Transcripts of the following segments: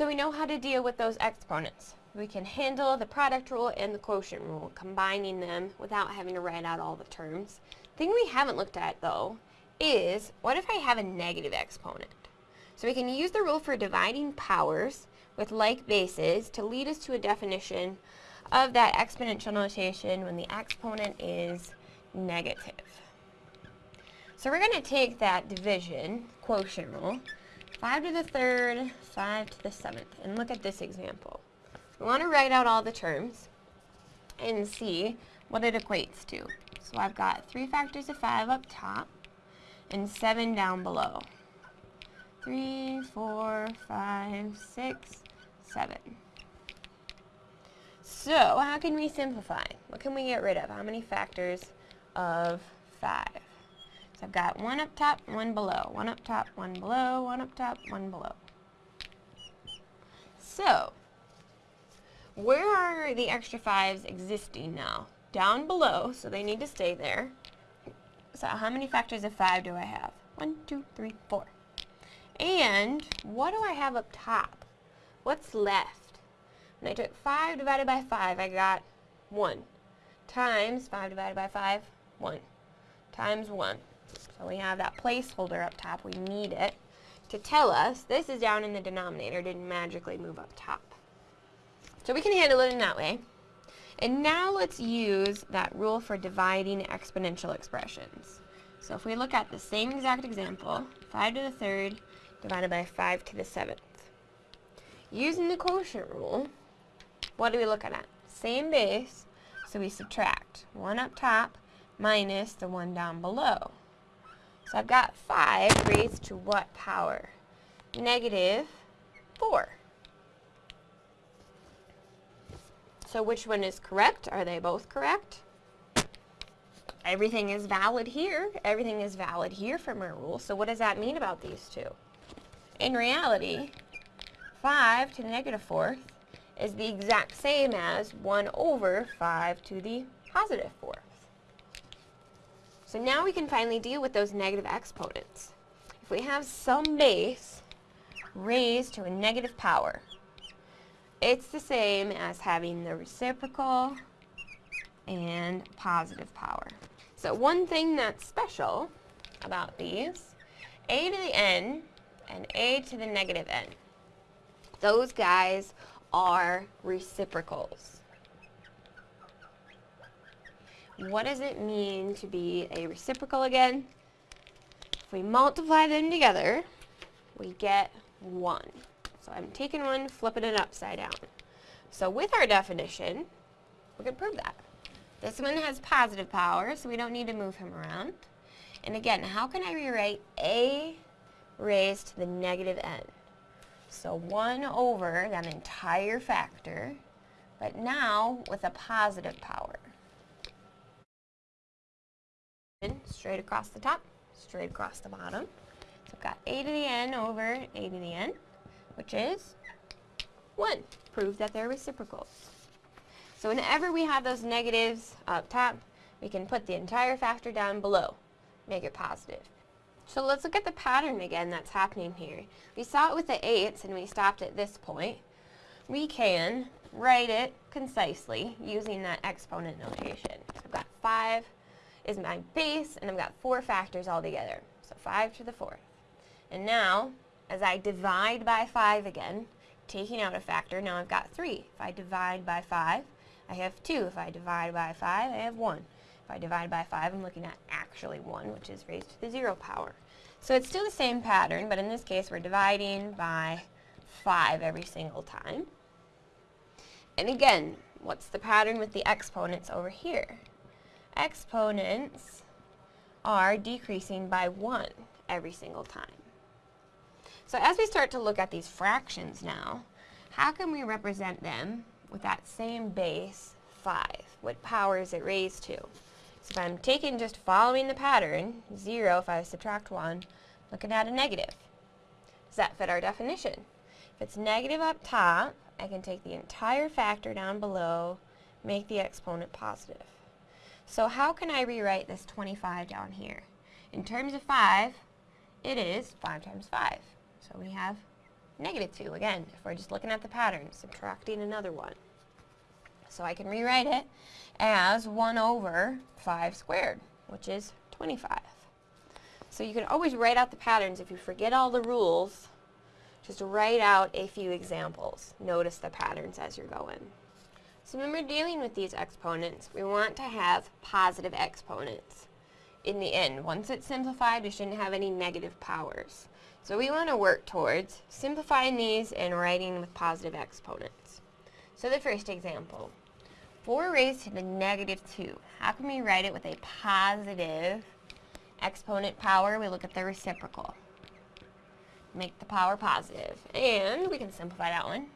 So we know how to deal with those exponents. We can handle the product rule and the quotient rule, combining them without having to write out all the terms. Thing we haven't looked at, though, is what if I have a negative exponent? So we can use the rule for dividing powers with like bases to lead us to a definition of that exponential notation when the exponent is negative. So we're going to take that division quotient rule, 5 to the third, 5 to the seventh, and look at this example. We want to write out all the terms and see what it equates to. So I've got 3 factors of 5 up top and 7 down below. 3, 4, 5, 6, 7. So, how can we simplify? What can we get rid of? How many factors of 5? So I've got one up top, one below, one up top, one below, one up top, one below. So, where are the extra 5s existing now? Down below, so they need to stay there. So how many factors of 5 do I have? One, two, three, four. And what do I have up top? What's left? When I took 5 divided by 5, I got 1. Times 5 divided by 5, 1. Times 1. So we have that placeholder up top. We need it to tell us this is down in the denominator, didn't magically move up top. So we can handle it in that way. And now let's use that rule for dividing exponential expressions. So if we look at the same exact example, 5 to the third divided by 5 to the seventh. Using the quotient rule, what are we looking at? Same base, so we subtract 1 up top minus the 1 down below. So I've got 5 raised to what power? Negative 4. So which one is correct? Are they both correct? Everything is valid here. Everything is valid here from our rule. So what does that mean about these two? In reality, 5 to the negative fourth is the exact same as 1 over 5 to the positive fourth. So now we can finally deal with those negative exponents. If we have some base raised to a negative power, it's the same as having the reciprocal and positive power. So one thing that's special about these, a to the n and a to the negative n, those guys are reciprocals. What does it mean to be a reciprocal again? If we multiply them together, we get 1. So I'm taking one, flipping it upside down. So with our definition, we can prove that. This one has positive power, so we don't need to move him around. And again, how can I rewrite a raised to the negative n? So 1 over that entire factor, but now with a positive power. Straight across the top, straight across the bottom. So I've got a to the n over a to the n, which is 1. Prove that they're reciprocals. So whenever we have those negatives up top, we can put the entire factor down below, make it positive. So let's look at the pattern again that's happening here. We saw it with the 8s and we stopped at this point. We can write it concisely using that exponent notation. So I've got 5 is my base and I've got 4 factors all together. So 5 to the 4th. And now, as I divide by 5 again, taking out a factor, now I've got 3. If I divide by 5, I have 2. If I divide by 5, I have 1. If I divide by 5, I'm looking at actually 1, which is raised to the 0 power. So it's still the same pattern, but in this case we're dividing by 5 every single time. And again, what's the pattern with the exponents over here? Exponents are decreasing by 1 every single time. So as we start to look at these fractions now, how can we represent them with that same base 5? What power is it raised to? So if I'm taking just following the pattern, 0 if I subtract 1, looking at a negative. Does that fit our definition? If it's negative up top, I can take the entire factor down below, make the exponent positive. So how can I rewrite this 25 down here? In terms of 5, it is 5 times 5. So we have negative 2. Again, if we're just looking at the pattern, subtracting another one. So I can rewrite it as 1 over 5 squared, which is 25. So you can always write out the patterns. If you forget all the rules, just write out a few examples. Notice the patterns as you're going. So when we're dealing with these exponents, we want to have positive exponents in the end. Once it's simplified, we shouldn't have any negative powers. So we want to work towards simplifying these and writing with positive exponents. So the first example, 4 raised to the negative 2. How can we write it with a positive exponent power? We look at the reciprocal. Make the power positive. And we can simplify that one.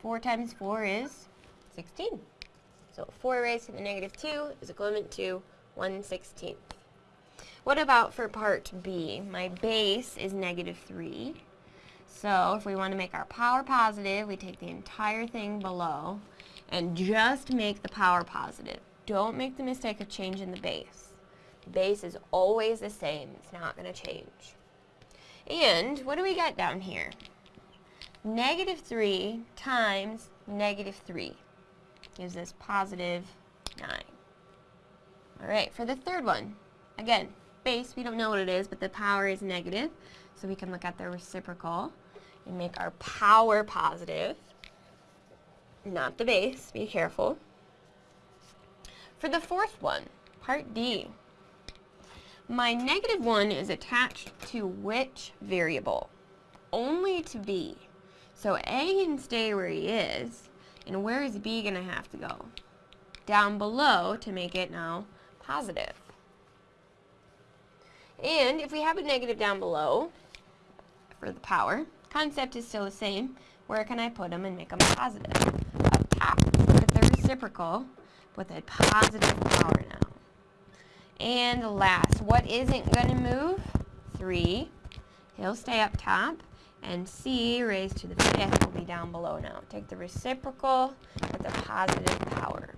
4 times 4 is 16. So 4 raised to the negative 2 is equivalent to 1 16th. What about for part B? My base is negative 3. So if we want to make our power positive, we take the entire thing below and just make the power positive. Don't make the mistake of changing the base. The base is always the same. It's not going to change. And what do we got down here? Negative 3 times negative 3 gives us positive 9. All right, for the third one, again, base, we don't know what it is, but the power is negative. So we can look at the reciprocal and make our power positive, not the base, be careful. For the fourth one, part D, my negative 1 is attached to which variable? Only to B. So A can stay where he is, and where is B going to have to go? Down below to make it now positive. And if we have a negative down below for the power, concept is still the same. Where can I put them and make them positive? Up top. Look at the reciprocal with a positive power now. And last, what isn't going to move? 3. He'll stay up top. And C raised to the fifth will be down below now. Take the reciprocal with a positive power.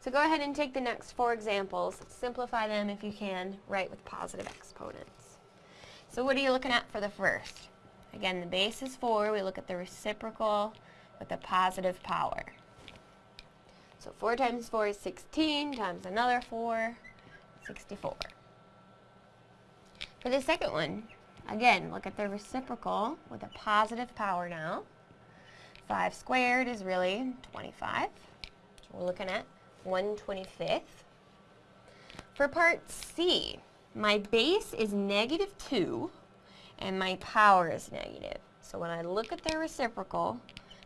So go ahead and take the next four examples, simplify them if you can, write with positive exponents. So what are you looking at for the first? Again, the base is 4. We look at the reciprocal with a positive power. So 4 times 4 is 16, times another 4, 64. For the second one, again, look at the reciprocal with a positive power now. 5 squared is really 25. So we're looking at 1 25th. For part C, my base is negative 2 and my power is negative. So when I look at the reciprocal,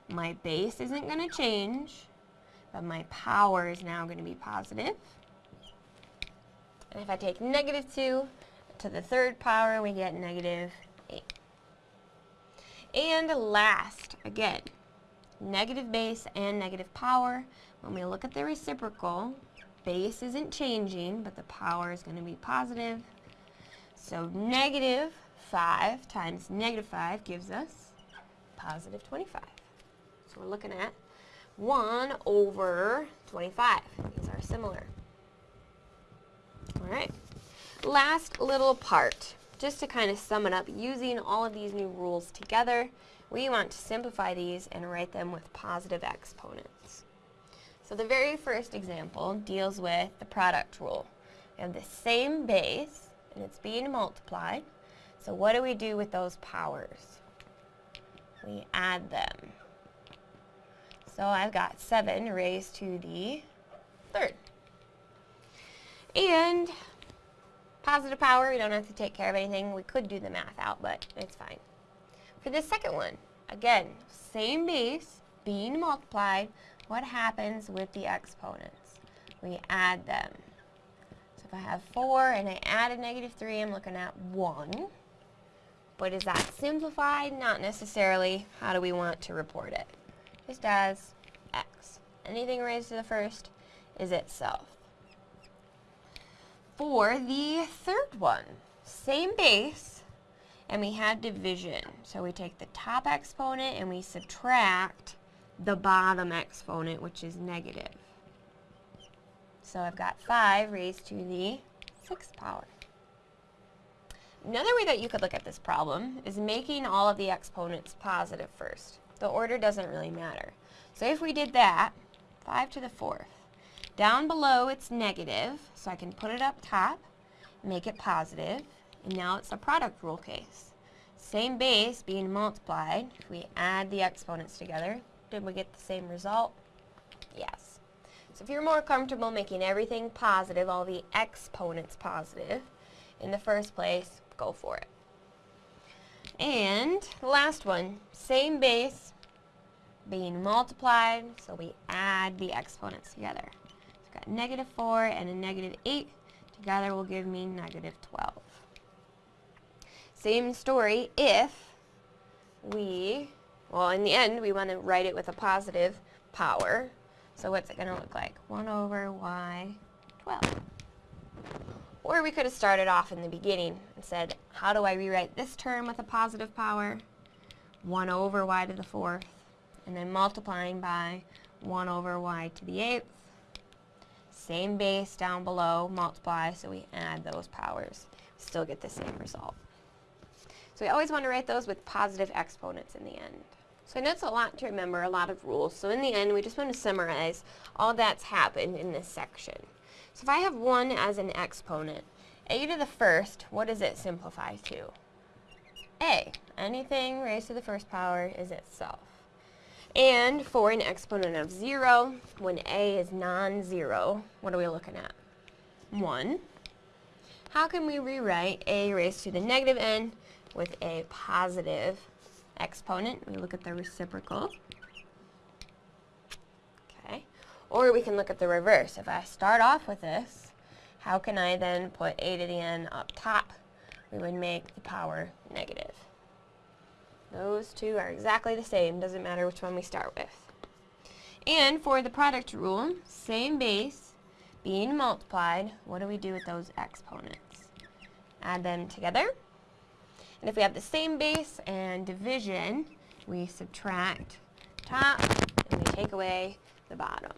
my base isn't going to change, but my power is now going to be positive. And if I take negative 2 to the third power, we get negative 8. And last, again, negative base and negative power. When we look at the reciprocal, base isn't changing, but the power is going to be positive. So negative 5 times negative 5 gives us positive 25. So we're looking at 1 over 25. These are similar. All right. Last little part, just to kind of sum it up, using all of these new rules together, we want to simplify these and write them with positive exponents. So the very first example deals with the product rule. We have the same base, and it's being multiplied. So what do we do with those powers? We add them. So I've got 7 raised to the third. And positive power, we don't have to take care of anything. We could do the math out, but it's fine. For the second one, again, same base being multiplied, what happens with the exponents? We add them. So if I have 4 and I add a negative 3, I'm looking at 1. But is that simplified? Not necessarily. How do we want to report it? Just as x. Anything raised to the first is itself. For the third one, same base, and we have division. So we take the top exponent and we subtract the bottom exponent, which is negative. So I've got 5 raised to the 6th power. Another way that you could look at this problem is making all of the exponents positive first. The order doesn't really matter. So if we did that, 5 to the 4th. Down below it's negative, so I can put it up top, make it positive, and now it's a product rule case. Same base being multiplied, if we add the exponents together, did we get the same result? Yes. So if you're more comfortable making everything positive, all the exponents positive, in the first place, go for it. And the last one, same base being multiplied, so we add the exponents together. Negative 4 and a negative 8 together will give me negative 12. Same story if we, well in the end we want to write it with a positive power. So what's it going to look like? 1 over y 12. Or we could have started off in the beginning and said, how do I rewrite this term with a positive power? 1 over y to the fourth, and then multiplying by 1 over y to the eighth. Same base down below, multiply, so we add those powers. Still get the same result. So we always want to write those with positive exponents in the end. So I know it's a lot to remember, a lot of rules. So in the end, we just want to summarize all that's happened in this section. So if I have 1 as an exponent, a to the first, what does it simplify to? a. Anything raised to the first power is itself. And for an exponent of 0, when a is non-zero, what are we looking at? 1. How can we rewrite a raised to the negative n with a positive exponent? We look at the reciprocal. Okay. Or we can look at the reverse. If I start off with this, how can I then put a to the n up top? We would make the power negative. Those two are exactly the same, doesn't matter which one we start with. And for the product rule, same base being multiplied, what do we do with those exponents? Add them together. And if we have the same base and division, we subtract top and we take away the bottom.